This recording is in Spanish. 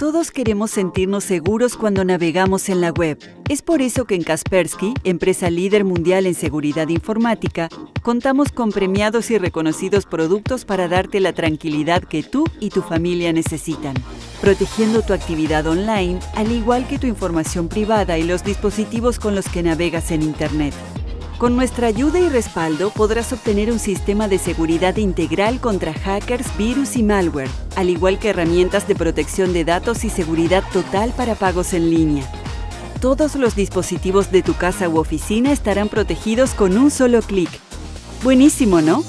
Todos queremos sentirnos seguros cuando navegamos en la web. Es por eso que en Kaspersky, empresa líder mundial en seguridad informática, contamos con premiados y reconocidos productos para darte la tranquilidad que tú y tu familia necesitan, protegiendo tu actividad online, al igual que tu información privada y los dispositivos con los que navegas en Internet. Con nuestra ayuda y respaldo podrás obtener un sistema de seguridad integral contra hackers, virus y malware, al igual que herramientas de protección de datos y seguridad total para pagos en línea. Todos los dispositivos de tu casa u oficina estarán protegidos con un solo clic. Buenísimo, ¿no?